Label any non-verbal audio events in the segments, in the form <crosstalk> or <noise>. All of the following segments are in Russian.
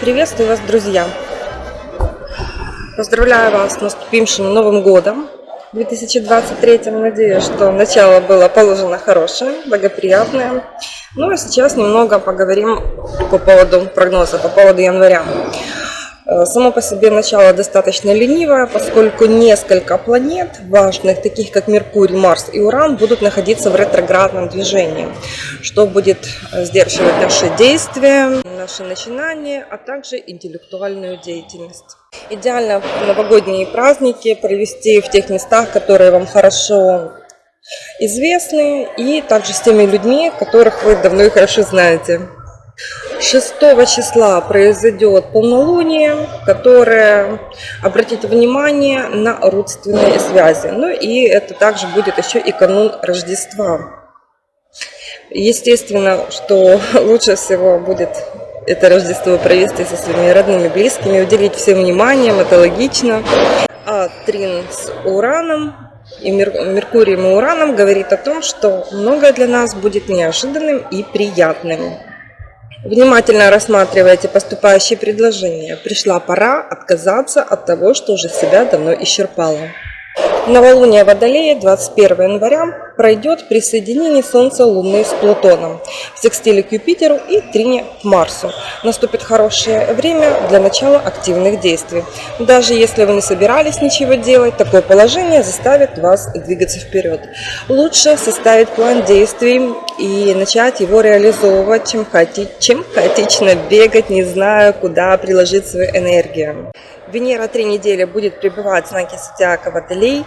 Приветствую вас, друзья! Поздравляю вас с наступившим Новым Годом 2023. Надеюсь, что начало было положено хорошее, благоприятное. Ну а сейчас немного поговорим по поводу прогноза, по поводу января. Э, само по себе начало достаточно ленивое, поскольку несколько планет важных, таких как Меркурий, Марс и Уран, будут находиться в ретроградном движении, что будет э, сдерживать наши действия, наши начинания, а также интеллектуальную деятельность. Идеально новогодние праздники провести в тех местах, которые вам хорошо известны, и также с теми людьми, которых вы давно и хорошо знаете. 6 числа произойдет полнолуние, которое обратит внимание на родственные связи. Ну и это также будет еще и канун Рождества. Естественно, что <laughs> лучше всего будет это Рождество провести со своими родными, близкими, уделить всем вниманием, это логично. А Трин с Ураном и Меркурием и Ураном говорит о том, что многое для нас будет неожиданным и приятным. Внимательно рассматривайте поступающие предложения. Пришла пора отказаться от того, что уже себя давно исчерпало. Новолуние Водолея 21 января пройдет при соединении Солнца Луны с Плутоном, в секстиле к Юпитеру и трине к Марсу. Наступит хорошее время для начала активных действий. Даже если вы не собирались ничего делать, такое положение заставит вас двигаться вперед. Лучше составить план действий и начать его реализовывать, чем, хаоти... чем хаотично бегать, не зная, куда приложить свою энергию. Венера три недели будет пребывать в знаке Зодиака Водолей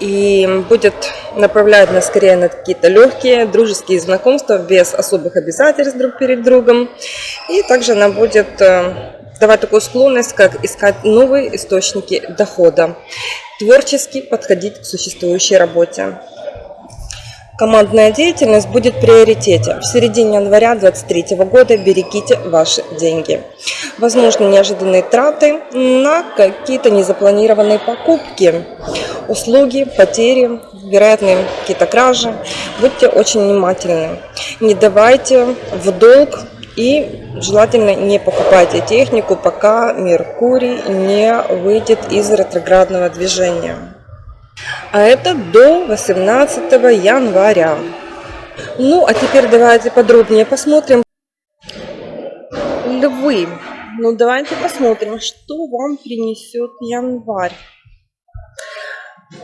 и будет направлять нас скорее на какие-то легкие дружеские знакомства без особых обязательств друг перед другом. И также она будет э, давать такую склонность, как искать новые источники дохода, творчески подходить к существующей работе. Командная деятельность будет в приоритете. В середине января 2023 года берегите ваши деньги. Возможно, неожиданные траты на какие-то незапланированные покупки, услуги, потери, вероятные какие-то кражи. Будьте очень внимательны. Не давайте в долг и желательно не покупайте технику, пока Меркурий не выйдет из ретроградного движения а это до 18 января. Ну, а теперь давайте подробнее посмотрим. Львы. Ну, давайте посмотрим, что вам принесет январь.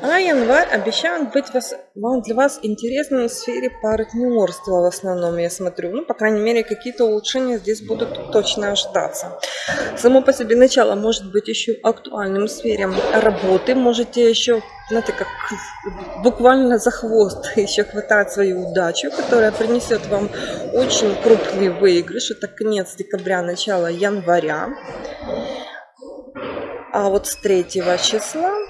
А январь обещает быть вас, вам для вас интересным в сфере партнерства в основном, я смотрю. Ну, по крайней мере, какие-то улучшения здесь будут точно ожидаться. Само по себе начало может быть еще актуальным в сфере работы. Можете еще, знаете, как буквально за хвост <laughs> еще хватать свою удачу, которая принесет вам очень крупный выигрыш. Это конец декабря, начало января. А вот с 3 числа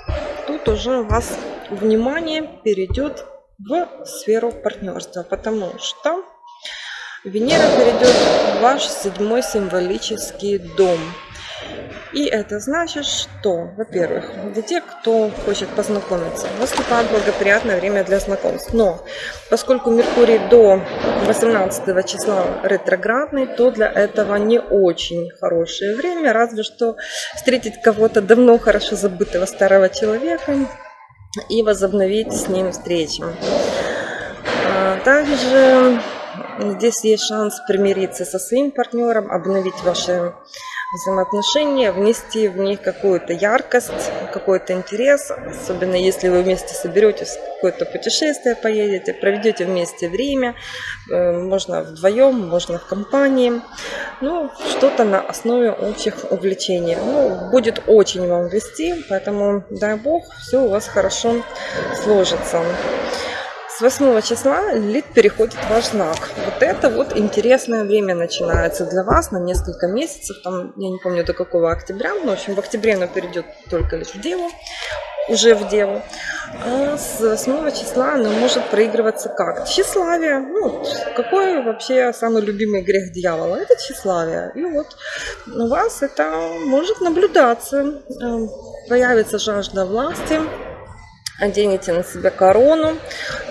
тут уже у вас внимание перейдет в сферу партнерства, потому что Венера перейдет в ваш седьмой символический дом. И это значит, что, во-первых, для тех, кто хочет познакомиться, наступает благоприятное время для знакомств. Но поскольку Меркурий до 18 числа ретроградный, то для этого не очень хорошее время, разве что встретить кого-то давно хорошо забытого старого человека и возобновить с ним встречи. А также здесь есть шанс примириться со своим партнером, обновить ваши взаимоотношения, внести в них какую-то яркость, какой-то интерес, особенно если вы вместе соберетесь, какое-то путешествие поедете, проведете вместе время, э, можно вдвоем, можно в компании, ну, что-то на основе общих увлечений. Ну, будет очень вам вести, поэтому, дай бог, все у вас хорошо сложится. С 8 числа Лид переходит в ваш знак. Вот это вот интересное время начинается для вас на несколько месяцев. Там, я не помню до какого октября. Но, в общем, в октябре оно перейдет только лишь в Деву. Уже в Деву. А с 8 числа оно может проигрываться как? Тщеславие. Ну, какой вообще самый любимый грех дьявола? Это тщеславие. И вот у вас это может наблюдаться. Появится жажда власти оденете на себя корону,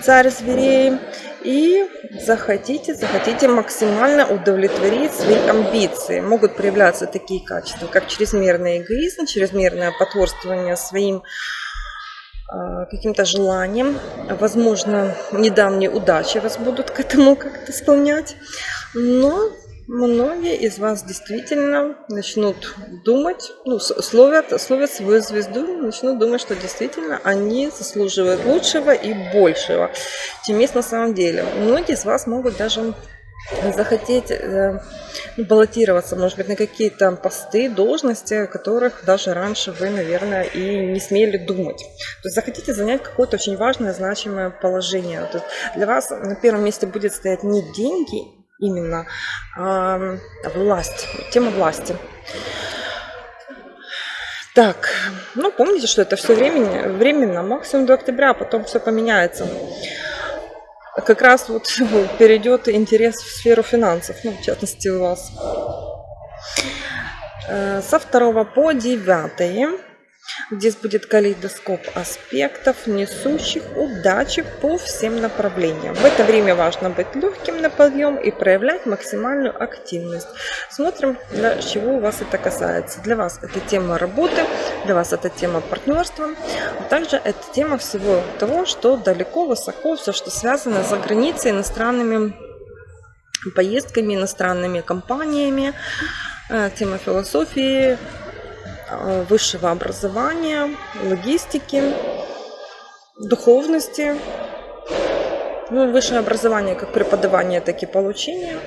царь зверей, и захотите, захотите максимально удовлетворить свои амбиции. Могут проявляться такие качества, как чрезмерный эгоизм, чрезмерное потворствование своим а, каким-то желанием. Возможно, недавние удачи вас будут к этому как-то склонять. Но многие из вас действительно начнут думать, ну, словят, словят свою звезду, начнут думать, что действительно они заслуживают лучшего и большего, чем есть на самом деле. Многие из вас могут даже захотеть э, баллотироваться, может быть, на какие-то посты, должности, о которых даже раньше вы, наверное, и не смели думать. То есть захотите занять какое-то очень важное, значимое положение. То есть для вас на первом месте будет стоять не деньги именно, а власть, тема власти. Так, ну помните, что это все временно, временно, максимум до октября, а потом все поменяется как раз вот <laughs> перейдет интерес в сферу финансов, ну, в частности у вас. Э, со 2 по 9 Здесь будет калейдоскоп аспектов, несущих удачи по всем направлениям. В это время важно быть легким на подъем и проявлять максимальную активность. Смотрим, для чего у вас это касается. Для вас это тема работы, для вас это тема партнерства, а также это тема всего того, что далеко, высоко, все, что связано за границей, иностранными поездками, иностранными компаниями, э, тема философии, высшего образования, логистики, духовности. Ну, высшее образование как преподавание, так и получение.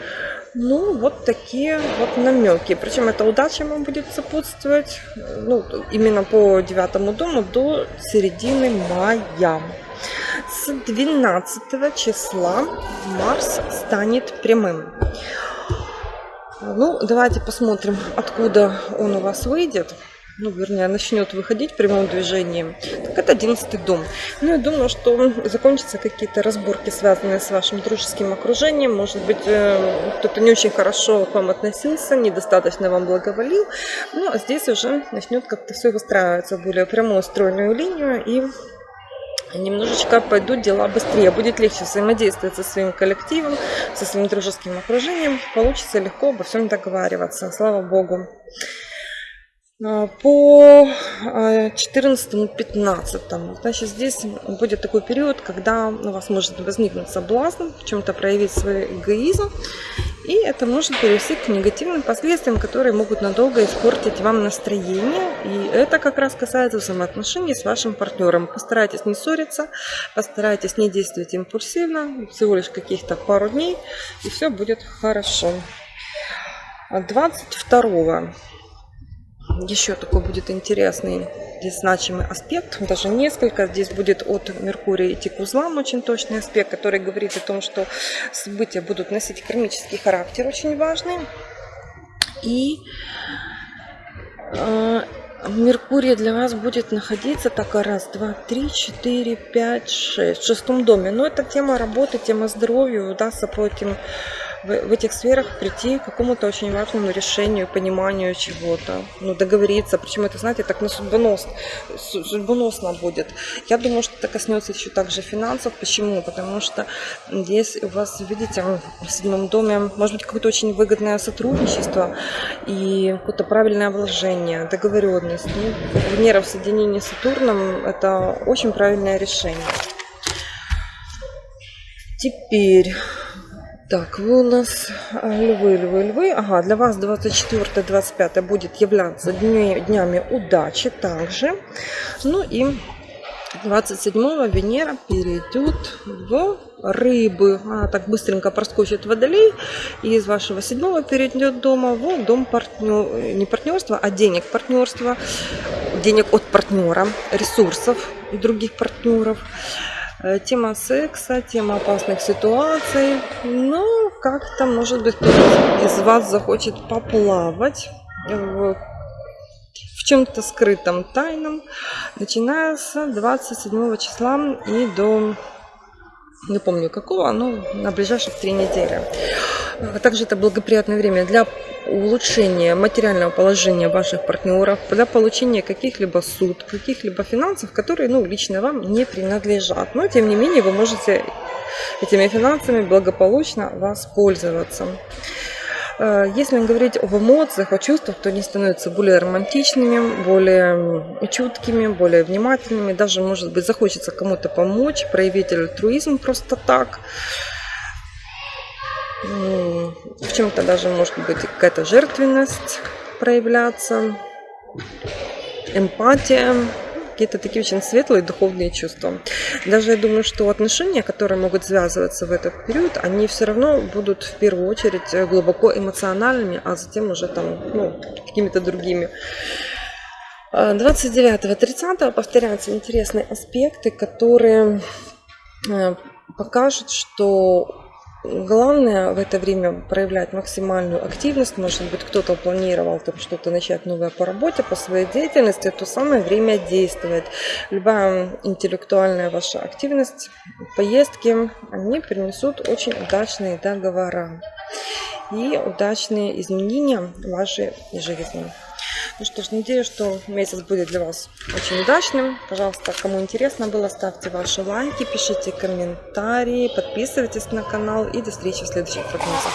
Ну, вот такие вот намеки. Причем эта удача вам будет сопутствовать ну, именно по девятому дому до середины мая. С 12 числа Марс станет прямым. Ну, давайте посмотрим, откуда он у вас выйдет ну, вернее, начнет выходить прямым движением, так это одиннадцатый дом. Ну, я думаю, что закончатся какие-то разборки, связанные с вашим дружеским окружением. Может быть, э, кто-то не очень хорошо к вам относился, недостаточно вам благоволил. Но здесь уже начнет как-то все выстраиваться в более прямую стройную линию и немножечко пойдут дела быстрее, будет легче взаимодействовать со своим коллективом, со своим дружеским окружением, получится легко обо всем договариваться, слава богу. А, по 14-15. А, Значит, здесь будет такой период, когда у вас может возникнуть соблазн в чем-то проявить свой эгоизм. И это может привести к негативным последствиям, которые могут надолго испортить вам настроение. И это как раз касается взаимоотношений с вашим партнером. Постарайтесь не ссориться, постарайтесь не действовать импульсивно, всего лишь каких-то пару дней, и все будет хорошо. 22 еще такой будет интересный здесь значимый аспект, даже несколько. Здесь будет от Меркурия идти к узлам очень точный аспект, который говорит о том, что события будут носить кармический характер, очень важный. И э, Меркурий для вас будет находиться так раз, два, три, четыре, пять, шесть в шестом доме. Но это тема работы, тема здоровья, удастся по этим в, в этих сферах прийти к какому-то очень важному решению, пониманию чего-то, ну, договориться. Причем это, знаете, так на судьбоносно, судьбоносно будет. Я думаю, что это коснется еще также финансов. Почему? Потому что здесь у вас, видите, в седьмом доме может быть какое-то очень выгодное сотрудничество и какое-то правильное вложение, договоренность. Ну, в соединении с Сатурном – это очень правильное решение. Теперь так, вы у нас а, львы, львы, львы. Ага, для вас 24-25 будет являться дня, днями удачи также. Ну и 27-го Венера перейдет в рыбы. Она так быстренько проскочит водолей. И из вашего седьмого перейдет дома в дом партнер, не партнерства, а денег партнерства. Денег от партнера, ресурсов и других партнеров. Э, тема секса, тема опасных ситуаций. Ну, как-то, может быть, кто-то из вас захочет поплавать в, в чем-то скрытом, тайном, начиная с 27 числа и до не помню какого, но на ближайших три недели. Также это благоприятное время для улучшения материального положения ваших партнеров, для получения каких-либо суд, каких-либо финансов, которые ну, лично вам не принадлежат. Но тем не менее вы можете этими финансами благополучно воспользоваться. Э, если говорить об эмоциях, о чувствах, то они становятся более романтичными, более чуткими, более внимательными. Даже, может быть, захочется кому-то помочь, проявить альтруизм просто так. В чем-то даже может быть какая-то жертвенность проявляться, эмпатия какие-то такие очень светлые духовные чувства. Даже я думаю, что отношения, которые могут связываться в этот период, они все равно будут в первую очередь глубоко эмоциональными, а затем уже там, ну, какими-то другими. 29-30 повторяются интересные аспекты, которые э, покажут, что Главное в это время проявлять максимальную активность. Может быть, кто-то планировал там что-то начать новое по работе, по своей деятельности. То самое время действовать. Любая интеллектуальная ваша активность, поездки, они принесут очень удачные договора и удачные изменения в вашей жизни. Ну что ж, надеюсь, что месяц будет для вас очень удачным. Пожалуйста, кому интересно было, ставьте ваши лайки, пишите комментарии, подписывайтесь на канал и до встречи в следующих прогнозах.